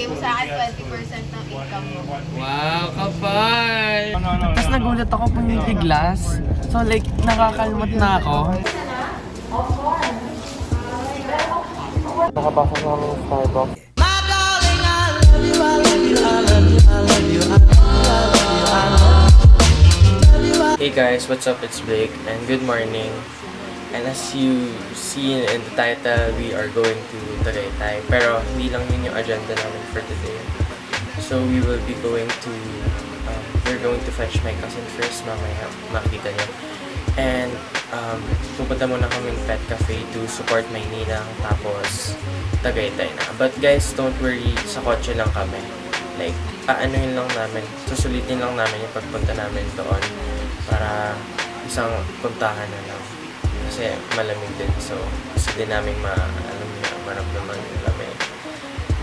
Bigay mo sa akin 20% ng income mo. Wow, kapal! Tapos nagulat ako pag glass. So like, nakakalmot na ako. Nakapasok namin yung Starbucks. Hey guys, what's up? It's Blake and good morning. And as you see in the title, we are going to Tagaytay. Pero hindi lang yun yung agenda namin for today. So we will be going to, um, we're going to fetch my cousin first, mamaya makikita niyo. And um, pupunta muna kaming pet cafe to support my ninang tapos Tagaytay na. But guys, don't worry, sa kotse lang kami. Like, aanuhin lang namin, susulitin lang namin yung pagpunta namin doon para isang puntahan na lang. Kasi malamig din, so gusto din namin ma, alam niyo, maramdaman yung lamig.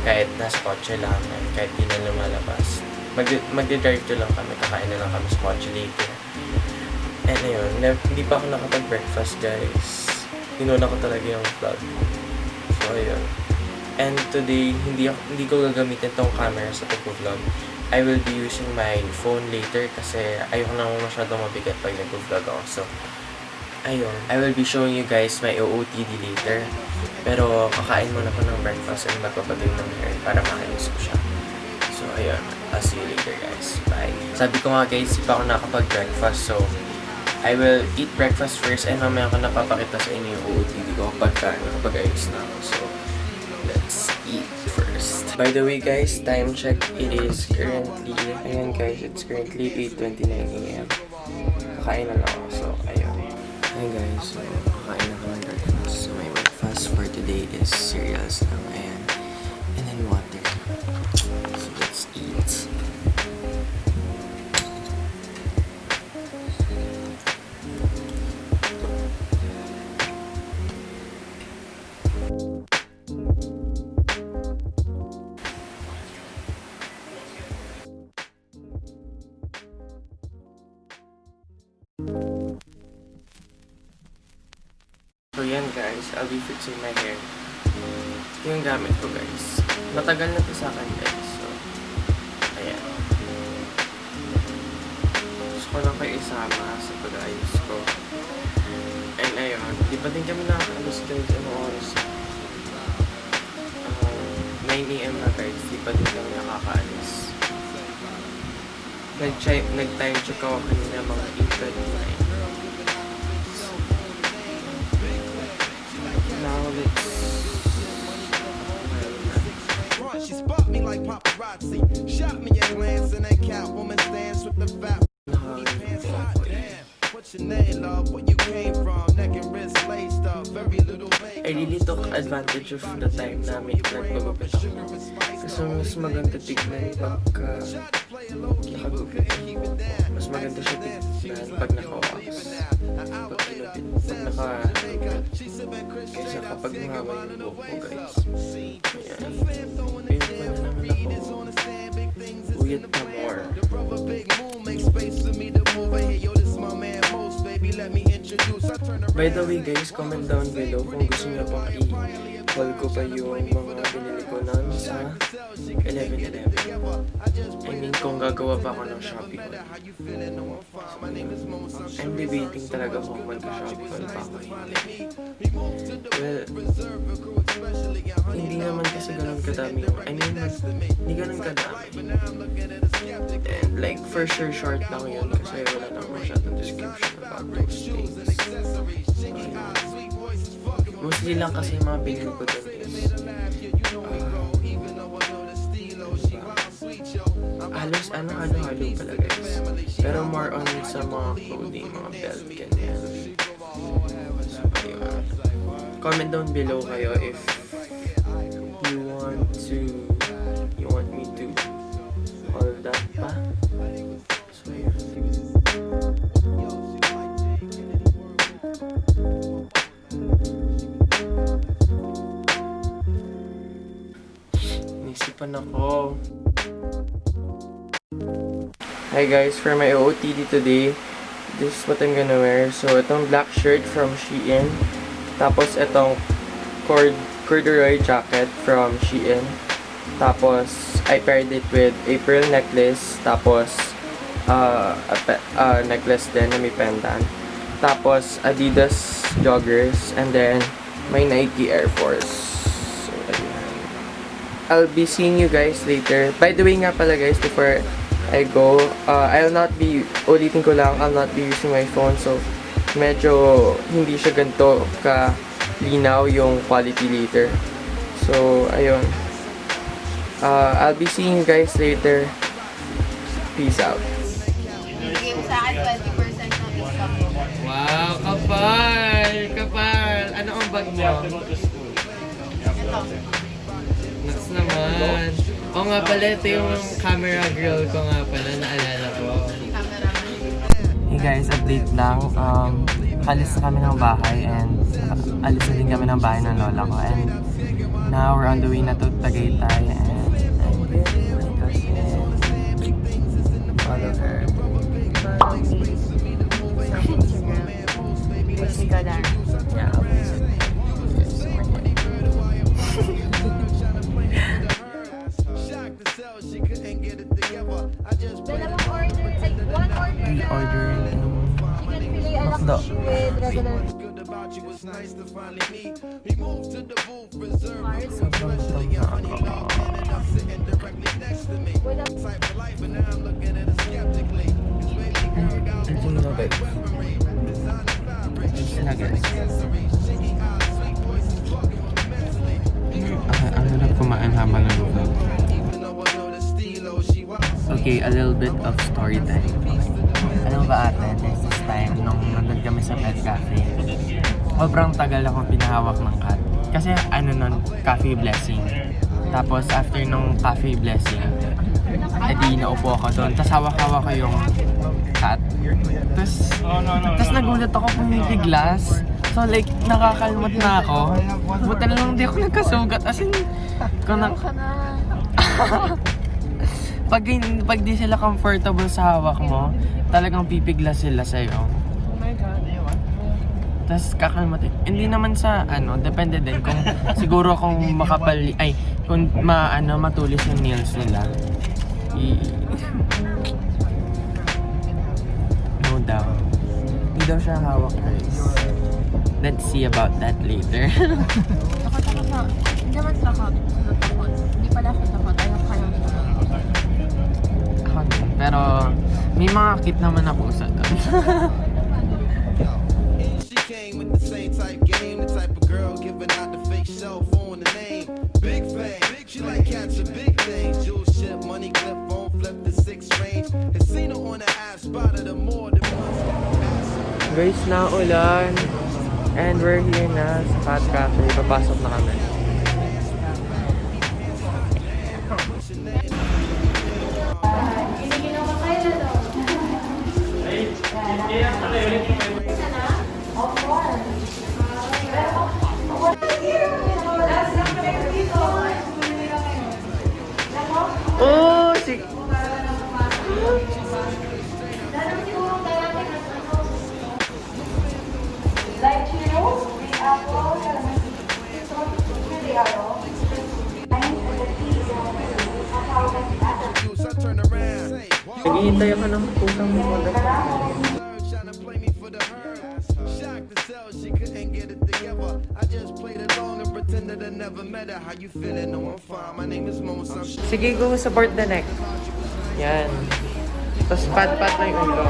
Kahit nasa kotse lang, kahit di na lumalabas. Mag, magdi-drive to lang kami, kakain na lang kami sa kotse later. And ayun, na- hindi pa ako nakapag-breakfast guys. Inuna ko talaga yung vlog. So ayun. And today, hindi, ako, hindi ko gagamitin tong camera sa pag-vlog. I will be using my phone later kasi ayoko na masyadong mabigat pag nag-vlog ako. So, ayun. I will be showing you guys my OOTD later. Pero kakain muna ko ng breakfast and magpapagay ng hair para makayos ko siya. So, ayun. I'll see you later guys. Bye. Sabi ko nga guys, di pa ako nakapag-breakfast. So, I will eat breakfast first and mamaya ko napapakita sa inyo yung OOTD ko pagka nakapag-ayos na ako. So, let's eat first. By the way guys, time check, it is currently, ayan guys, it's currently 8.29 a.m. Kakain na lang ako. Ayan guys, so kakain na ng breakfast. So my breakfast for today is cereals lang, ayan. And then water. So let's eat. So yan guys, I'll be fixing my hair. Yung gamit ko guys. Matagal na to sa akin guys. So, ayan. Gusto ko lang kayo isama sa pag-ayos ko. And ayun, di pa din kami nakakalos guys. Ano oras? Um, 9 a.m. na guys. Di pa din kami nakakaalis. Nag-time nag check ako kanina mga 8.39. Front. She spot me like paparazzi. Shot me a glance and that Catwoman stance with the fat pants hot. Damn. What's your name, love? Where you came from? Neck and wrist laced up. Very little I really took advantage of the time namin nagpagupit ako. Kasi mas maganda tignan pagka nakagupit. Mas maganda siya tignan pag naka-wax. Pag kinupit, pag naka Kaysa kapag mahaba yung buhok ko guys. Ayan. Ayun pa na naman ako. Uyat pa more. Brother Big Moon make space for me to move in here. Yo, this my man Most, baby. Let me introduce. I turn around. By the way guys, comment down below kung gusto niyo pang i-haul ko pa yung mga binili ko nun sa 11-11. I mean, kung gagawa pa ako ng Shopee haul. I'm debating talaga kung mag-Shopee haul pa ako. Well, hindi naman kasi ganun kadami I mean, hindi ganun kadami. And like, for sure, short lang yun kasi wala nang masyadong description about those things. Mostly lang kasi mga pinili ko is halos ano halo-halo pala guys. Pero more on sa mga clothing, mga belt, ganyan. So, ayun. Comment down below kayo if you want to you want me to all that pa. So, ayun. Nisipan ako. Hi guys, for my OOTD today, this is what I'm gonna wear. So, itong black shirt from Shein. Tapos, itong cord corduroy jacket from Shein. Tapos, I paired it with a pearl necklace. Tapos, uh, a uh, necklace din na may pendant. Tapos, Adidas joggers. And then, my Nike Air Force. So. I'll be seeing you guys later. By the way nga pala guys, before I go, uh, I'll not be, ulitin ko lang, I'll not be using my phone. So, medyo hindi siya ganito ka linaw yung quality later. So, ayun. Uh, I'll be seeing you guys later. Peace out. Bigay mo sa akin 20% ng income mo. Wow, kapal! Kapal! Ano ang bag mo? Ito. Nuts naman. Oo nga pala, ito yung camera girl ko nga pala, naalala ko. Hey guys, update lang. Um, alis na kami ng bahay and alis na din kami ng bahay ng lola ko. And now we're on the way na to Tagaytay Okay, a little bit of story time. Alam ba ate, there's this time nung nandun kami sa pet cafe. Sobrang tagal akong pinahawak ng cat. Kasi ano nun, cafe blessing. Tapos after nung cafe blessing, edi naupo ako doon. Tapos hawak-hawak ko yung cat. Tapos, tapos nagulat ako pumipiglas. So like, nakakalmot na ako. Buti na lang di ako nagkasugat. As in, kung na, pag, pag di sila comfortable sa hawak mo, talagang pipigla sila sa'yo. Tapos kakalmatin. Hindi naman sa ano, depende din kung siguro kung makapal, ay, kung ma, ano, matulis yung nails nila. I, no doubt. Hindi daw siya hawak guys. Let's see about that later. Takot ako sa... Hindi naman takot. Ano takot? Hindi pala siya takot. Ayaw. Ako din. Pero may mga kit naman na pusa doon. cell phone the name. Big fame, she like catching big things. Jewel ship, money clip, phone flip the six range. Casino on the app, spotted her more than once. Guys, na ulan. And we're here na sa Cat Cafe. Papasok na kami. Oh, si... light churros, with apple, calamansi, never met her. How you feeling? No, I'm fine. My name is Mo. Some shit. Sige, go support the neck. Yan. Tapos pat-pat na yung ulo.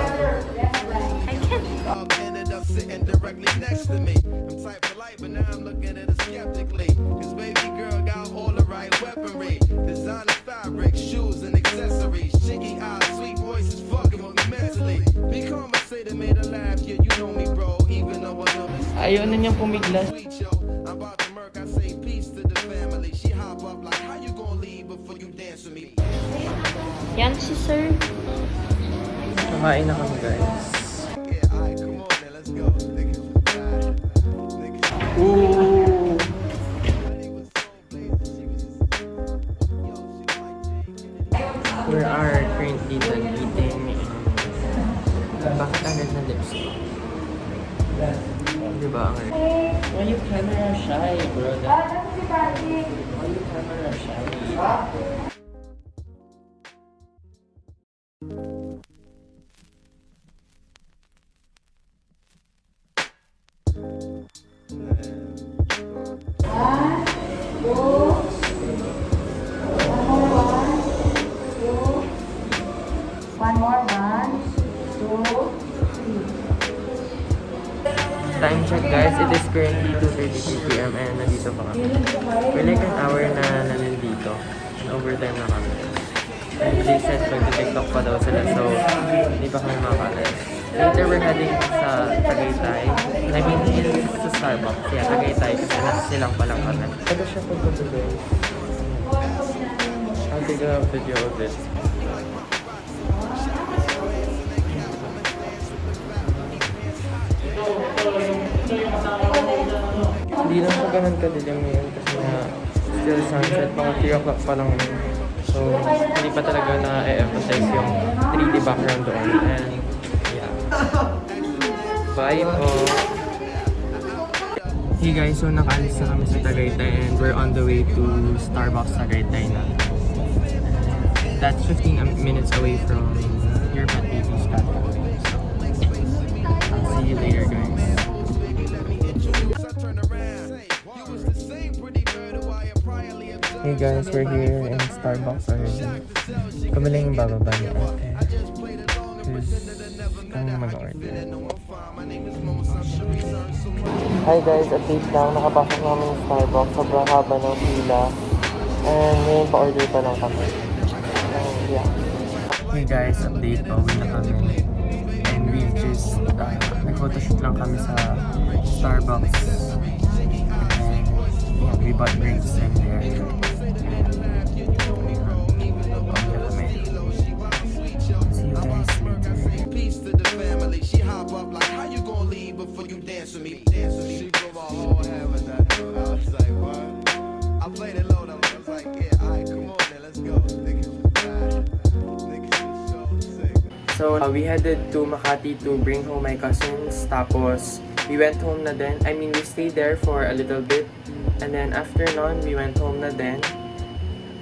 dog ended up sitting directly next to me. I'm type polite, but now I'm looking at it skeptically. Cause baby girl got all the right weaponry. Designer fabric, shoes and accessories. Chicky eyes, sweet voices, fucking with me mentally. Be conversated, made her laugh, yeah, you know me, bro. Even though I know this Ayaw na niyang pumiglas. I'm about to murk, I say She hop up like, how you gonna leave before you dance with me? Yan si sir. Kumain na kami guys. Yeah, alright, come on then, let's go. Nigga, nigga. Ooh! We are currently done eating. Bakit ang red na lipstick? Di ba ang? Why you camera shy, bro? Thank you. Time check guys, it is currently 2.32 p.m. and nandito pa kami. We're like an hour na nandito. And overtime na kami. And they said magti-tiktok pa daw sila so hindi pa kami makakalas. Later we're heading sa Tagaytay. I mean, sa Starbucks. Yeah, Tagaytay kasi nasa silang pa lang kami. Ano siya doon? I'll take a video of it. Hindi lang siya ganun kadilim ngayon kasi nga still sunset, mga 3 o'clock pa lang yun. So, hindi pa talaga na-emphasize yung 3D background doon. And, yeah. Bye po! Hey guys, so nakaalis na kami sa Tagaytay and we're on the way to Starbucks Tagaytay na. That's 15 am- minutes away from your pet had priorly observed. Hey guys, we're here in Starbucks already. Kami lang yung bababa ni ate. Mag-order. Hi guys, update lang. Nakapasok namin yung Starbucks. Sobrang haba ng pila. And ngayon pa-order pa lang kami. And yeah. Hey guys, update. Pauwi na kami. Just, uh, nag-photoshoot lang kami sa Starbucks. And we bought drinks in there. Peace to the family. She hop up like, how you gonna leave before you dance with me? Dance with me. We headed to Makati to bring home my cousins. Tapos, we went home na din. I mean, we stayed there for a little bit. And then, after nun, we went home na din.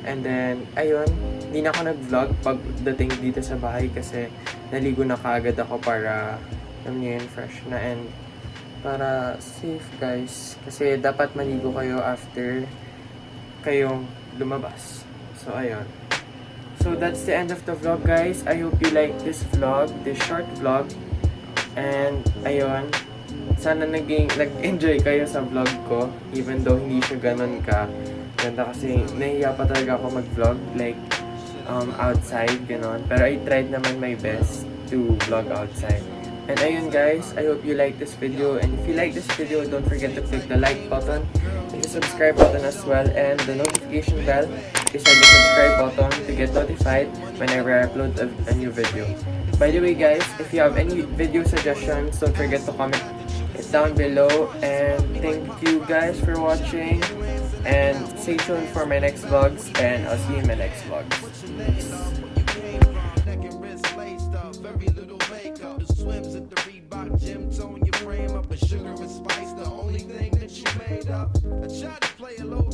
And then, ayun, hindi na ako nag-vlog pagdating dito sa bahay kasi naligo na kaagad ako para, alam niyo yun, fresh na. And para safe, guys. Kasi dapat maligo kayo after kayong lumabas. So, ayun. So that's the end of the vlog guys. I hope you like this vlog, this short vlog. And ayun, sana naging nag-enjoy kayo sa vlog ko even though hindi siya ganun ka ganda kasi nahiya pa talaga ako mag-vlog like um, outside ganon. Pero I tried naman my best to vlog outside. And ayun guys, I hope you like this video. And if you like this video, don't forget to click the like button the subscribe button as well. And the notification bell beside the subscribe button to get notified whenever I upload a, a new video. By the way guys, if you have any video suggestions, don't forget to comment it down below. And thank you guys for watching. And stay tuned for my next vlogs and I'll see you in my next vlogs. Gym, tone your frame up. A sugar and spice, the only thing that you made up. I tried to play it low